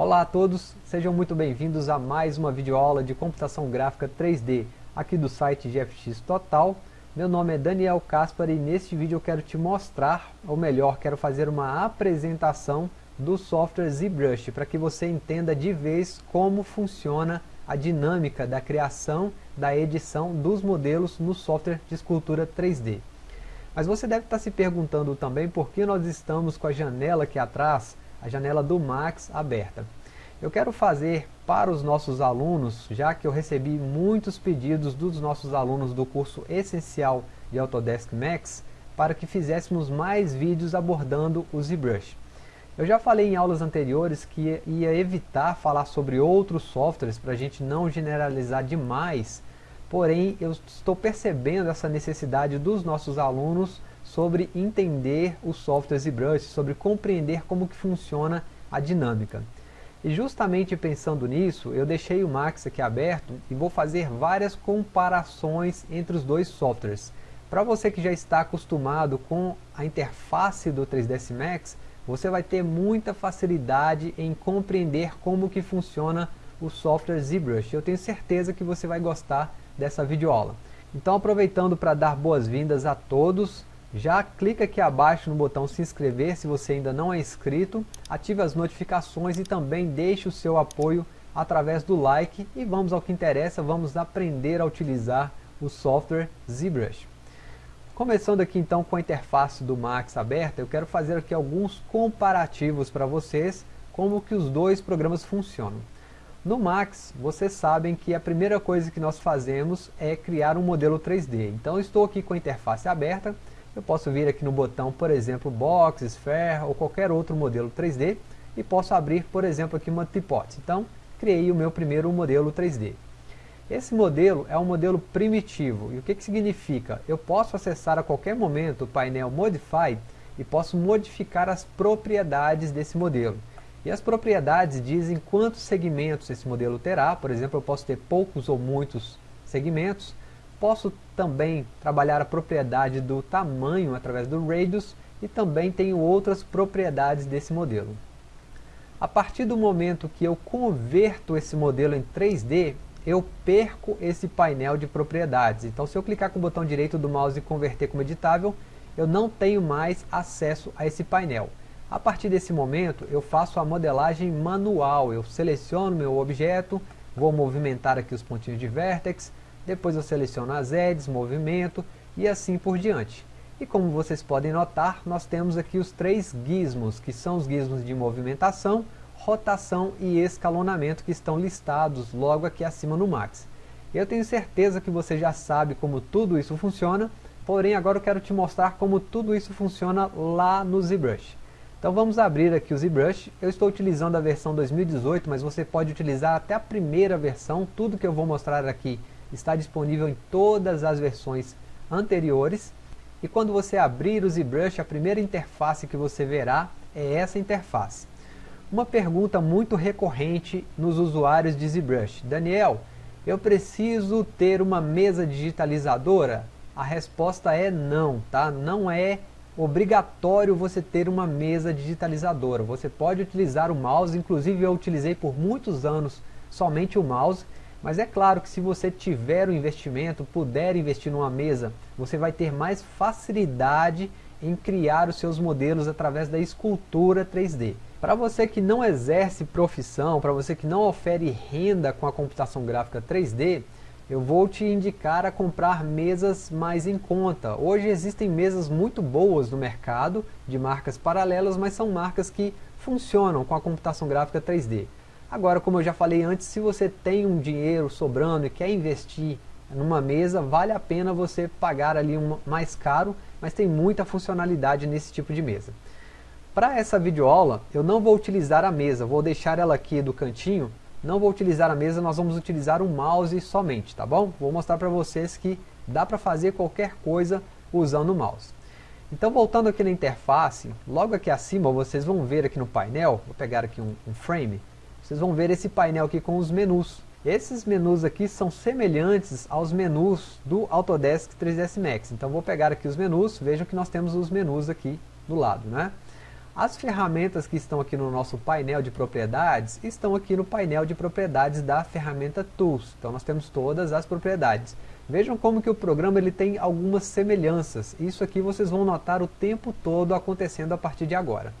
Olá a todos, sejam muito bem-vindos a mais uma videoaula de computação gráfica 3D aqui do site GFX Total. Meu nome é Daniel Caspar e neste vídeo eu quero te mostrar, ou melhor, quero fazer uma apresentação do software ZBrush para que você entenda de vez como funciona a dinâmica da criação, da edição dos modelos no software de escultura 3D. Mas você deve estar se perguntando também por que nós estamos com a janela aqui atrás a janela do Max aberta. Eu quero fazer para os nossos alunos, já que eu recebi muitos pedidos dos nossos alunos do curso essencial de Autodesk Max, para que fizéssemos mais vídeos abordando o ZBrush. Eu já falei em aulas anteriores que ia evitar falar sobre outros softwares para a gente não generalizar demais, porém eu estou percebendo essa necessidade dos nossos alunos sobre entender o software ZBrush, sobre compreender como que funciona a dinâmica. E justamente pensando nisso, eu deixei o Max aqui aberto e vou fazer várias comparações entre os dois softwares. Para você que já está acostumado com a interface do 3ds Max, você vai ter muita facilidade em compreender como que funciona o software ZBrush. Eu tenho certeza que você vai gostar dessa videoaula. Então aproveitando para dar boas-vindas a todos, já clica aqui abaixo no botão se inscrever se você ainda não é inscrito, ative as notificações e também deixe o seu apoio através do like e vamos ao que interessa, vamos aprender a utilizar o software ZBrush. Começando aqui então com a interface do Max aberta, eu quero fazer aqui alguns comparativos para vocês, como que os dois programas funcionam. No Max, vocês sabem que a primeira coisa que nós fazemos é criar um modelo 3D. Então estou aqui com a interface aberta, eu posso vir aqui no botão, por exemplo, Box, Sphere ou qualquer outro modelo 3D e posso abrir, por exemplo, aqui uma Teapot. Então, criei o meu primeiro modelo 3D. Esse modelo é um modelo primitivo. E o que, que significa? Eu posso acessar a qualquer momento o painel Modify e posso modificar as propriedades desse modelo. E as propriedades dizem quantos segmentos esse modelo terá. Por exemplo, eu posso ter poucos ou muitos segmentos. Posso também trabalhar a propriedade do tamanho através do radius e também tenho outras propriedades desse modelo. A partir do momento que eu converto esse modelo em 3D, eu perco esse painel de propriedades. Então se eu clicar com o botão direito do mouse e converter como editável, eu não tenho mais acesso a esse painel. A partir desse momento, eu faço a modelagem manual. Eu seleciono meu objeto, vou movimentar aqui os pontinhos de vértex, depois eu seleciono as edges, movimento e assim por diante. E como vocês podem notar, nós temos aqui os três gizmos, que são os gizmos de movimentação, rotação e escalonamento que estão listados logo aqui acima no Max. Eu tenho certeza que você já sabe como tudo isso funciona, porém agora eu quero te mostrar como tudo isso funciona lá no ZBrush. Então vamos abrir aqui o ZBrush, eu estou utilizando a versão 2018, mas você pode utilizar até a primeira versão, tudo que eu vou mostrar aqui está disponível em todas as versões anteriores. E quando você abrir o ZBrush, a primeira interface que você verá é essa interface. Uma pergunta muito recorrente nos usuários de ZBrush. Daniel, eu preciso ter uma mesa digitalizadora? A resposta é não, tá? Não é obrigatório você ter uma mesa digitalizadora. Você pode utilizar o mouse, inclusive eu utilizei por muitos anos somente o mouse, mas é claro que se você tiver o um investimento, puder investir numa mesa, você vai ter mais facilidade em criar os seus modelos através da escultura 3D. Para você que não exerce profissão, para você que não ofere renda com a computação gráfica 3D, eu vou te indicar a comprar mesas mais em conta. Hoje existem mesas muito boas no mercado, de marcas paralelas, mas são marcas que funcionam com a computação gráfica 3D. Agora, como eu já falei antes, se você tem um dinheiro sobrando e quer investir numa mesa, vale a pena você pagar ali um mais caro, mas tem muita funcionalidade nesse tipo de mesa. Para essa videoaula, eu não vou utilizar a mesa, vou deixar ela aqui do cantinho, não vou utilizar a mesa, nós vamos utilizar o mouse somente, tá bom? Vou mostrar para vocês que dá para fazer qualquer coisa usando o mouse. Então voltando aqui na interface, logo aqui acima vocês vão ver aqui no painel, vou pegar aqui um, um frame, vocês vão ver esse painel aqui com os menus. Esses menus aqui são semelhantes aos menus do Autodesk 3ds Max. Então vou pegar aqui os menus, vejam que nós temos os menus aqui do lado. Né? As ferramentas que estão aqui no nosso painel de propriedades, estão aqui no painel de propriedades da ferramenta Tools. Então nós temos todas as propriedades. Vejam como que o programa ele tem algumas semelhanças. Isso aqui vocês vão notar o tempo todo acontecendo a partir de agora.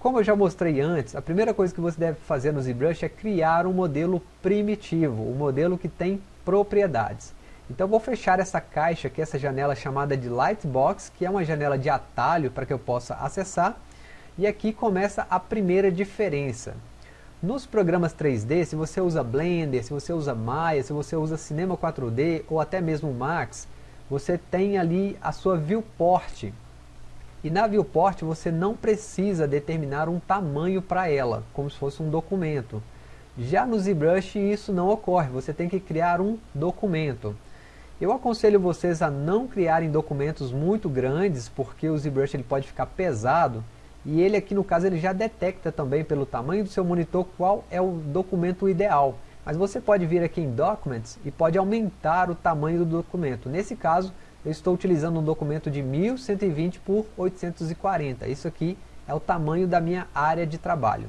Como eu já mostrei antes, a primeira coisa que você deve fazer no ZBrush é criar um modelo primitivo, um modelo que tem propriedades. Então vou fechar essa caixa aqui, essa janela chamada de Lightbox, que é uma janela de atalho para que eu possa acessar. E aqui começa a primeira diferença. Nos programas 3D, se você usa Blender, se você usa Maya, se você usa Cinema 4D ou até mesmo Max, você tem ali a sua viewport. E na viewport você não precisa determinar um tamanho para ela, como se fosse um documento. Já no ZBrush isso não ocorre, você tem que criar um documento. Eu aconselho vocês a não criarem documentos muito grandes, porque o ZBrush ele pode ficar pesado e ele aqui no caso ele já detecta também pelo tamanho do seu monitor qual é o documento ideal. Mas você pode vir aqui em Documents e pode aumentar o tamanho do documento. Nesse caso, eu estou utilizando um documento de 1120 por 840. Isso aqui é o tamanho da minha área de trabalho.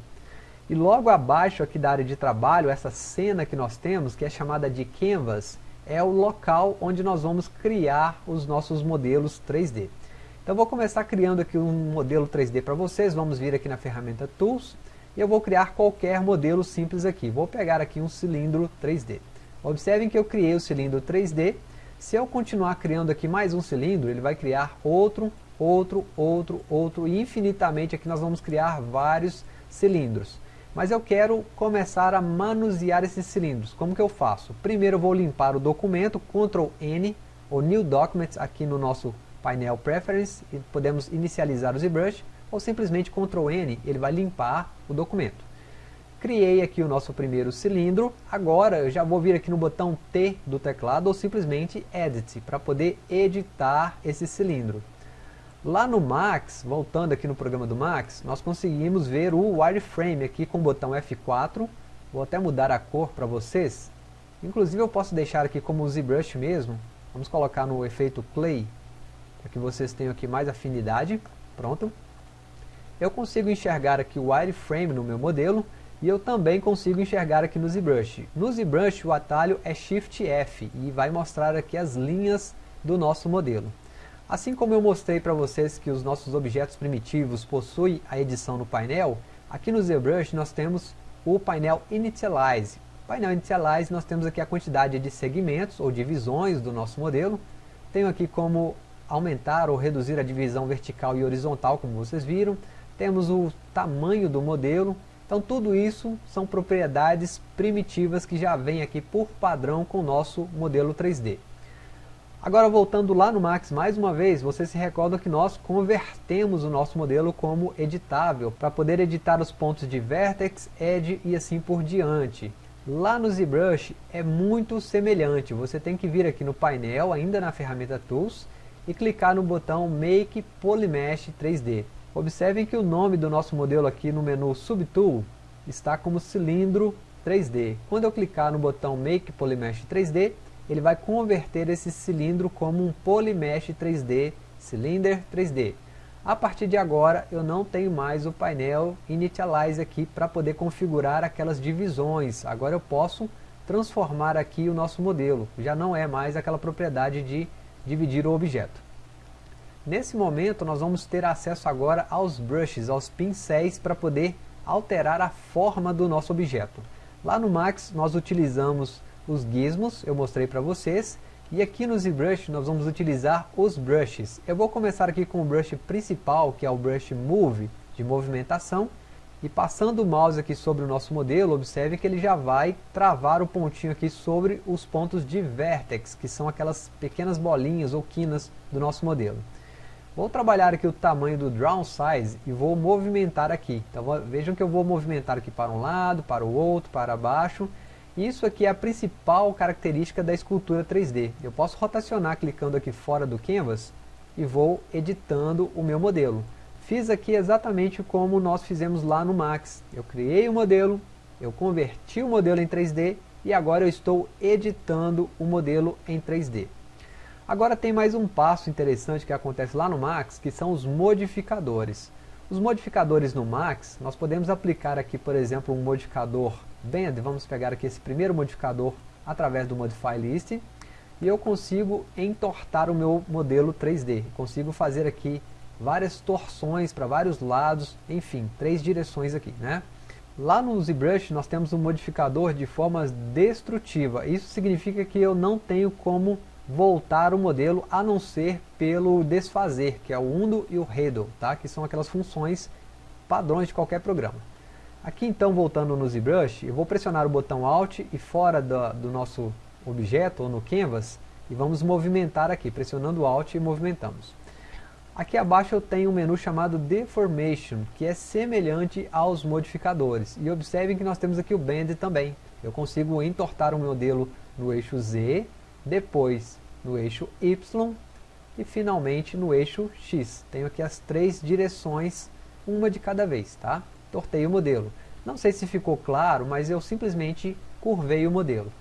E logo abaixo aqui da área de trabalho, essa cena que nós temos, que é chamada de Canvas, é o local onde nós vamos criar os nossos modelos 3D. Então vou começar criando aqui um modelo 3D para vocês, vamos vir aqui na ferramenta Tools, e eu vou criar qualquer modelo simples aqui. Vou pegar aqui um cilindro 3D. Observem que eu criei o cilindro 3D, se eu continuar criando aqui mais um cilindro, ele vai criar outro, outro, outro, outro, e infinitamente aqui nós vamos criar vários cilindros. Mas eu quero começar a manusear esses cilindros. Como que eu faço? Primeiro eu vou limpar o documento, Ctrl N, ou New Documents aqui no nosso painel Preference e podemos inicializar o ZBrush ou simplesmente Ctrl N, ele vai limpar o documento. Criei aqui o nosso primeiro cilindro, agora eu já vou vir aqui no botão T do teclado ou simplesmente Edit, para poder editar esse cilindro. Lá no Max, voltando aqui no programa do Max, nós conseguimos ver o wireframe aqui com o botão F4, vou até mudar a cor para vocês, inclusive eu posso deixar aqui como ZBrush mesmo, vamos colocar no efeito Clay, para que vocês tenham aqui mais afinidade. Pronto. Eu consigo enxergar aqui o wireframe no meu modelo e eu também consigo enxergar aqui no ZBrush. No ZBrush o atalho é Shift F e vai mostrar aqui as linhas do nosso modelo. Assim como eu mostrei para vocês que os nossos objetos primitivos possuem a edição no painel, aqui no ZBrush nós temos o painel Initialize. No painel Initialize nós temos aqui a quantidade de segmentos ou divisões do nosso modelo. Tenho aqui como aumentar ou reduzir a divisão vertical e horizontal, como vocês viram. Temos o tamanho do modelo. Então tudo isso são propriedades primitivas que já vem aqui por padrão com o nosso modelo 3D. Agora voltando lá no Max mais uma vez, vocês se recordam que nós convertemos o nosso modelo como editável, para poder editar os pontos de Vertex, Edge e assim por diante. Lá no ZBrush é muito semelhante, você tem que vir aqui no painel, ainda na ferramenta Tools, e clicar no botão Make Polymesh 3D. Observem que o nome do nosso modelo aqui no menu Subtool está como cilindro 3D. Quando eu clicar no botão Make Polymesh 3D, ele vai converter esse cilindro como um Polymesh 3D, Cylinder 3D. A partir de agora eu não tenho mais o painel Initialize aqui para poder configurar aquelas divisões. Agora eu posso transformar aqui o nosso modelo. Já não é mais aquela propriedade de dividir o objeto. Nesse momento nós vamos ter acesso agora aos brushes, aos pincéis para poder alterar a forma do nosso objeto. Lá no Max nós utilizamos os gizmos, eu mostrei para vocês, e aqui no ZBrush nós vamos utilizar os brushes. Eu vou começar aqui com o brush principal, que é o brush Move, de movimentação, e passando o mouse aqui sobre o nosso modelo, observe que ele já vai travar o pontinho aqui sobre os pontos de vertex, que são aquelas pequenas bolinhas ou quinas do nosso modelo. Vou trabalhar aqui o tamanho do Draw Size e vou movimentar aqui. Então vejam que eu vou movimentar aqui para um lado, para o outro, para baixo. Isso aqui é a principal característica da escultura 3D. Eu posso rotacionar clicando aqui fora do Canvas e vou editando o meu modelo. Fiz aqui exatamente como nós fizemos lá no Max. Eu criei o modelo, eu converti o modelo em 3D e agora eu estou editando o modelo em 3D. Agora tem mais um passo interessante que acontece lá no Max, que são os modificadores. Os modificadores no Max, nós podemos aplicar aqui, por exemplo, um modificador Bend, vamos pegar aqui esse primeiro modificador através do Modify List, e eu consigo entortar o meu modelo 3D, consigo fazer aqui várias torções para vários lados, enfim, três direções aqui, né? Lá no ZBrush nós temos um modificador de formas destrutiva, isso significa que eu não tenho como voltar o modelo a não ser pelo desfazer, que é o undo e o redo, tá? que são aquelas funções padrões de qualquer programa. Aqui então, voltando no ZBrush, eu vou pressionar o botão Alt e fora do, do nosso objeto, ou no Canvas, e vamos movimentar aqui, pressionando Alt e movimentamos. Aqui abaixo eu tenho um menu chamado Deformation, que é semelhante aos modificadores. E observem que nós temos aqui o Bend também. Eu consigo entortar o modelo no eixo Z, depois no eixo Y e finalmente no eixo X. Tenho aqui as três direções, uma de cada vez, tá? Tortei o modelo. Não sei se ficou claro, mas eu simplesmente curvei o modelo.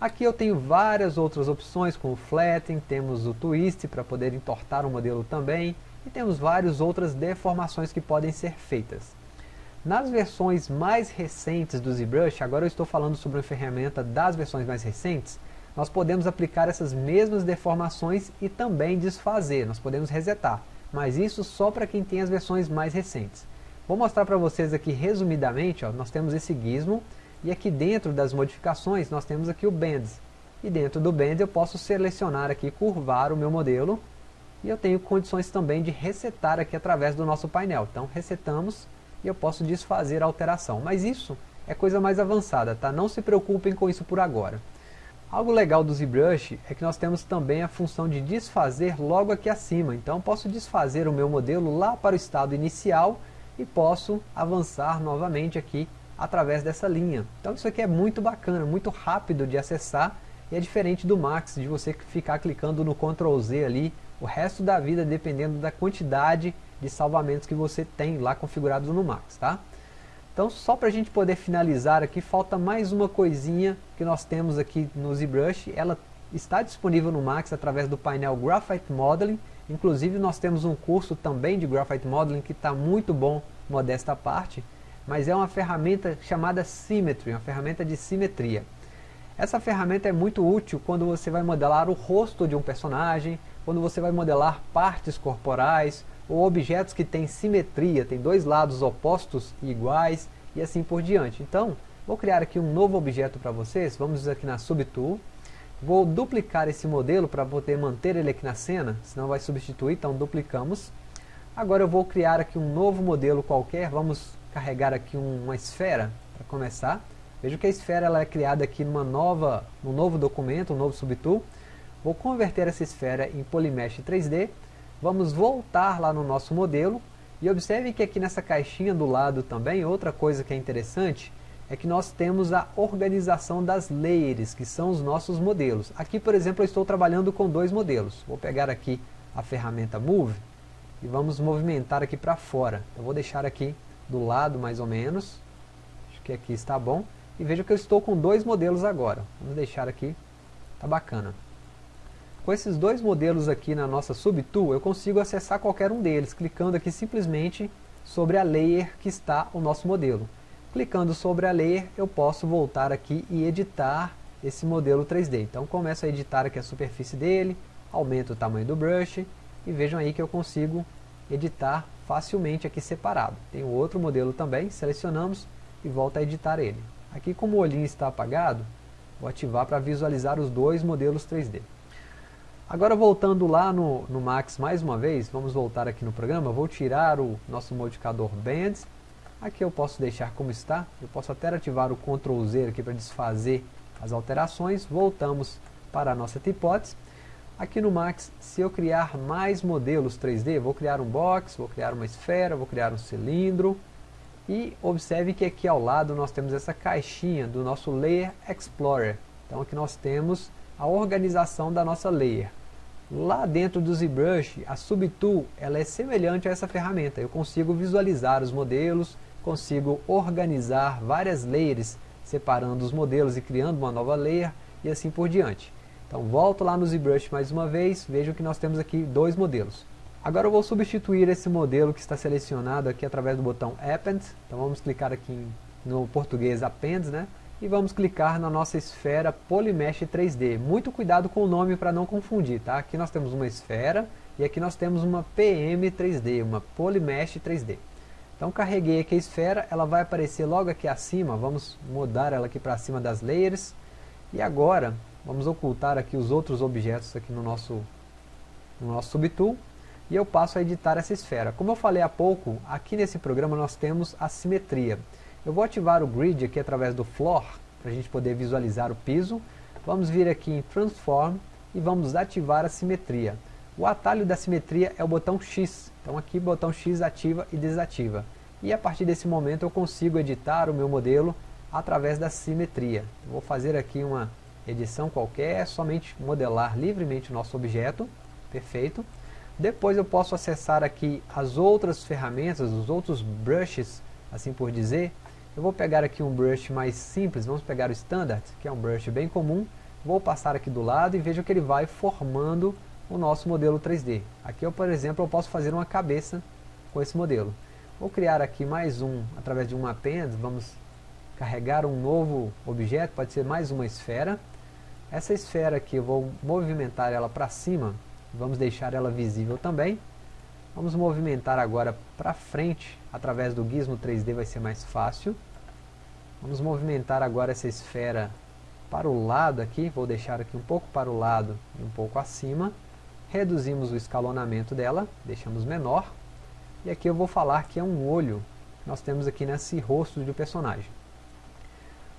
Aqui eu tenho várias outras opções, como Flatten, temos o Twist para poder entortar o modelo também, e temos várias outras deformações que podem ser feitas. Nas versões mais recentes do ZBrush, agora eu estou falando sobre a ferramenta das versões mais recentes, nós podemos aplicar essas mesmas deformações e também desfazer, nós podemos resetar, mas isso só para quem tem as versões mais recentes. Vou mostrar para vocês aqui resumidamente, ó, nós temos esse gizmo, e aqui dentro das modificações nós temos aqui o Bends, e dentro do Bend eu posso selecionar aqui, curvar o meu modelo, e eu tenho condições também de resetar aqui através do nosso painel. Então resetamos e eu posso desfazer a alteração. Mas isso é coisa mais avançada, tá? Não se preocupem com isso por agora. Algo legal do ZBrush é que nós temos também a função de desfazer logo aqui acima. Então posso desfazer o meu modelo lá para o estado inicial e posso avançar novamente aqui através dessa linha. Então isso aqui é muito bacana, muito rápido de acessar e é diferente do Max, de você ficar clicando no Ctrl Z ali o resto da vida dependendo da quantidade de salvamentos que você tem lá configurados no Max, tá? Então, só para a gente poder finalizar aqui, falta mais uma coisinha que nós temos aqui no ZBrush. Ela está disponível no Max através do painel Graphite Modeling. Inclusive, nós temos um curso também de Graphite Modeling que está muito bom, modesta parte. Mas é uma ferramenta chamada Symmetry, uma ferramenta de simetria. Essa ferramenta é muito útil quando você vai modelar o rosto de um personagem, quando você vai modelar partes corporais, ou objetos que têm simetria, tem dois lados opostos e iguais, e assim por diante. Então, vou criar aqui um novo objeto para vocês, vamos aqui na Subtool, vou duplicar esse modelo para poder manter ele aqui na cena, senão vai substituir, então duplicamos. Agora eu vou criar aqui um novo modelo qualquer, vamos carregar aqui uma esfera para começar. Veja que a esfera ela é criada aqui numa nova, num novo documento, um novo subtool. Vou converter essa esfera em Polymesh 3D, Vamos voltar lá no nosso modelo e observe que aqui nessa caixinha do lado também, outra coisa que é interessante, é que nós temos a organização das layers, que são os nossos modelos. Aqui, por exemplo, eu estou trabalhando com dois modelos. Vou pegar aqui a ferramenta Move e vamos movimentar aqui para fora. Eu vou deixar aqui do lado mais ou menos, acho que aqui está bom. E veja que eu estou com dois modelos agora. Vamos deixar aqui, tá bacana. Com esses dois modelos aqui na nossa Subtool, eu consigo acessar qualquer um deles, clicando aqui simplesmente sobre a layer que está o nosso modelo. Clicando sobre a layer, eu posso voltar aqui e editar esse modelo 3D. Então começo a editar aqui a superfície dele, aumento o tamanho do brush, e vejam aí que eu consigo editar facilmente aqui separado. Tem outro modelo também, selecionamos e volta a editar ele. Aqui como o olhinho está apagado, vou ativar para visualizar os dois modelos 3D. Agora voltando lá no, no Max mais uma vez, vamos voltar aqui no programa, vou tirar o nosso modificador Bands, aqui eu posso deixar como está, eu posso até ativar o Ctrl Z aqui para desfazer as alterações, voltamos para a nossa hipótese, aqui no Max, se eu criar mais modelos 3D, vou criar um box, vou criar uma esfera, vou criar um cilindro, e observe que aqui ao lado nós temos essa caixinha do nosso Layer Explorer, então aqui nós temos a organização da nossa layer. Lá dentro do ZBrush, a Subtool ela é semelhante a essa ferramenta. Eu consigo visualizar os modelos, consigo organizar várias layers, separando os modelos e criando uma nova layer, e assim por diante. Então volto lá no ZBrush mais uma vez, vejam que nós temos aqui dois modelos. Agora eu vou substituir esse modelo que está selecionado aqui através do botão Append. Então vamos clicar aqui no português Append, né? E vamos clicar na nossa esfera Polymesh 3D. Muito cuidado com o nome para não confundir, tá? Aqui nós temos uma esfera e aqui nós temos uma PM 3D, uma Polymesh 3D. Então carreguei aqui a esfera, ela vai aparecer logo aqui acima, vamos mudar ela aqui para cima das layers. E agora, vamos ocultar aqui os outros objetos aqui no nosso, no nosso subtool. E eu passo a editar essa esfera. Como eu falei há pouco, aqui nesse programa nós temos a simetria. Eu vou ativar o grid aqui através do floor, para a gente poder visualizar o piso. Vamos vir aqui em Transform e vamos ativar a simetria. O atalho da simetria é o botão X, então aqui o botão X ativa e desativa. E a partir desse momento eu consigo editar o meu modelo através da simetria. vou fazer aqui uma edição qualquer, somente modelar livremente o nosso objeto, perfeito. Depois eu posso acessar aqui as outras ferramentas, os outros brushes, assim por dizer. Eu vou pegar aqui um brush mais simples, vamos pegar o Standard, que é um brush bem comum. Vou passar aqui do lado e vejo que ele vai formando o nosso modelo 3D. Aqui, eu, por exemplo, eu posso fazer uma cabeça com esse modelo. Vou criar aqui mais um, através de um append, vamos carregar um novo objeto, pode ser mais uma esfera. Essa esfera aqui, eu vou movimentar ela para cima, vamos deixar ela visível também. Vamos movimentar agora para frente, através do gizmo 3D vai ser mais fácil. Vamos movimentar agora essa esfera para o lado aqui, vou deixar aqui um pouco para o lado e um pouco acima reduzimos o escalonamento dela, deixamos menor, e aqui eu vou falar que é um olho que nós temos aqui nesse rosto do personagem.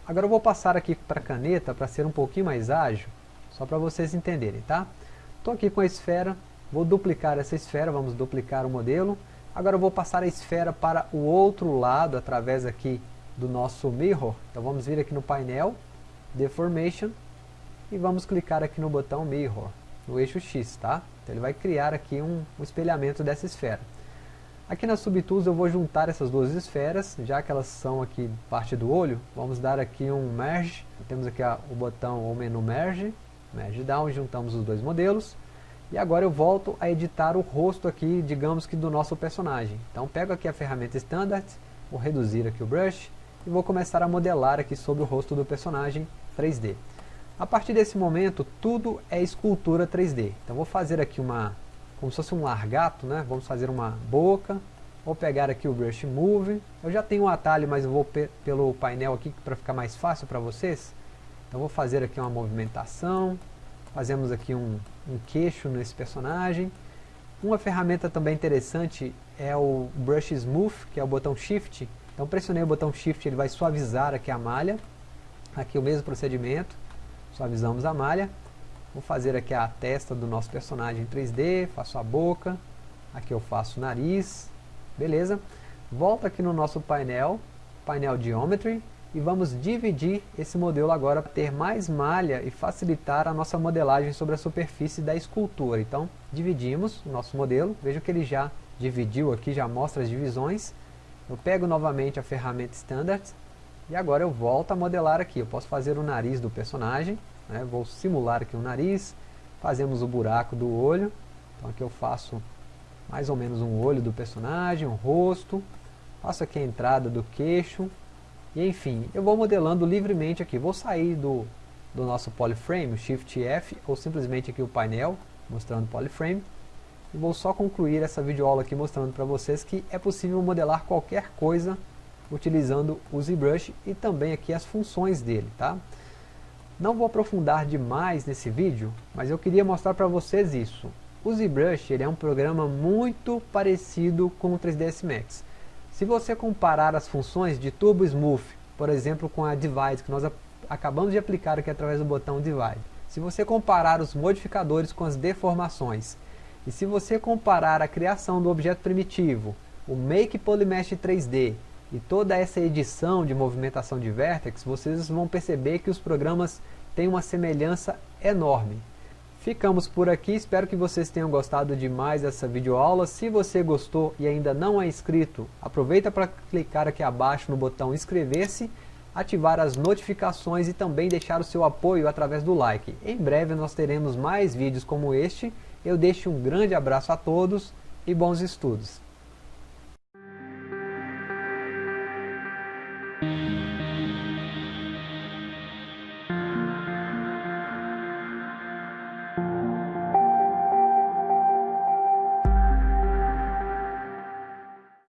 Agora eu vou passar aqui para a caneta para ser um pouquinho mais ágil, só para vocês entenderem, tá? Estou aqui com a esfera, vou duplicar essa esfera, vamos duplicar o modelo. Agora eu vou passar a esfera para o outro lado, através aqui do nosso mirror. Então vamos vir aqui no painel, Deformation, e vamos clicar aqui no botão Mirror no eixo X, tá? Então ele vai criar aqui um, um espelhamento dessa esfera. Aqui na Subtools eu vou juntar essas duas esferas, já que elas são aqui parte do olho, vamos dar aqui um Merge, temos aqui a, o botão ou menu Merge, Merge Down, juntamos os dois modelos, e agora eu volto a editar o rosto aqui, digamos que do nosso personagem. Então pego aqui a ferramenta Standard, vou reduzir aqui o brush, e vou começar a modelar aqui sobre o rosto do personagem 3D. A partir desse momento, tudo é escultura 3D. Então vou fazer aqui uma, como se fosse um largato, né? Vamos fazer uma boca. Vou pegar aqui o Brush Move. Eu já tenho um atalho, mas eu vou pe pelo painel aqui para ficar mais fácil para vocês. Então vou fazer aqui uma movimentação. Fazemos aqui um, um queixo nesse personagem. Uma ferramenta também interessante é o Brush Smooth, que é o botão Shift. Então pressionei o botão Shift, ele vai suavizar aqui a malha. Aqui o mesmo procedimento suavizamos a malha. Vou fazer aqui a testa do nosso personagem em 3D, faço a boca, aqui eu faço o nariz, beleza? Volto aqui no nosso painel, painel Geometry, e vamos dividir esse modelo agora para ter mais malha e facilitar a nossa modelagem sobre a superfície da escultura. Então, dividimos o nosso modelo, veja que ele já dividiu aqui, já mostra as divisões. Eu pego novamente a ferramenta Standard, e agora eu volto a modelar aqui. Eu posso fazer o nariz do personagem. Né? Vou simular aqui o nariz. Fazemos o buraco do olho. Então aqui eu faço mais ou menos um olho do personagem, um rosto. Faço aqui a entrada do queixo. E enfim, eu vou modelando livremente aqui. Vou sair do, do nosso polyframe, Shift F, ou simplesmente aqui o painel, mostrando polyframe. E vou só concluir essa videoaula aqui mostrando para vocês que é possível modelar qualquer coisa utilizando o ZBrush e também aqui as funções dele, tá? Não vou aprofundar demais nesse vídeo, mas eu queria mostrar para vocês isso. O ZBrush ele é um programa muito parecido com o 3ds Max. Se você comparar as funções de Turbo Smooth, por exemplo, com a Divide, que nós acabamos de aplicar aqui através do botão Divide, se você comparar os modificadores com as deformações, e se você comparar a criação do objeto primitivo, o Make Polymesh 3D e toda essa edição de movimentação de vértex, vocês vão perceber que os programas têm uma semelhança enorme. Ficamos por aqui, espero que vocês tenham gostado demais dessa videoaula. Se você gostou e ainda não é inscrito, aproveita para clicar aqui abaixo no botão inscrever-se, ativar as notificações e também deixar o seu apoio através do like. Em breve nós teremos mais vídeos como este. Eu deixo um grande abraço a todos e bons estudos!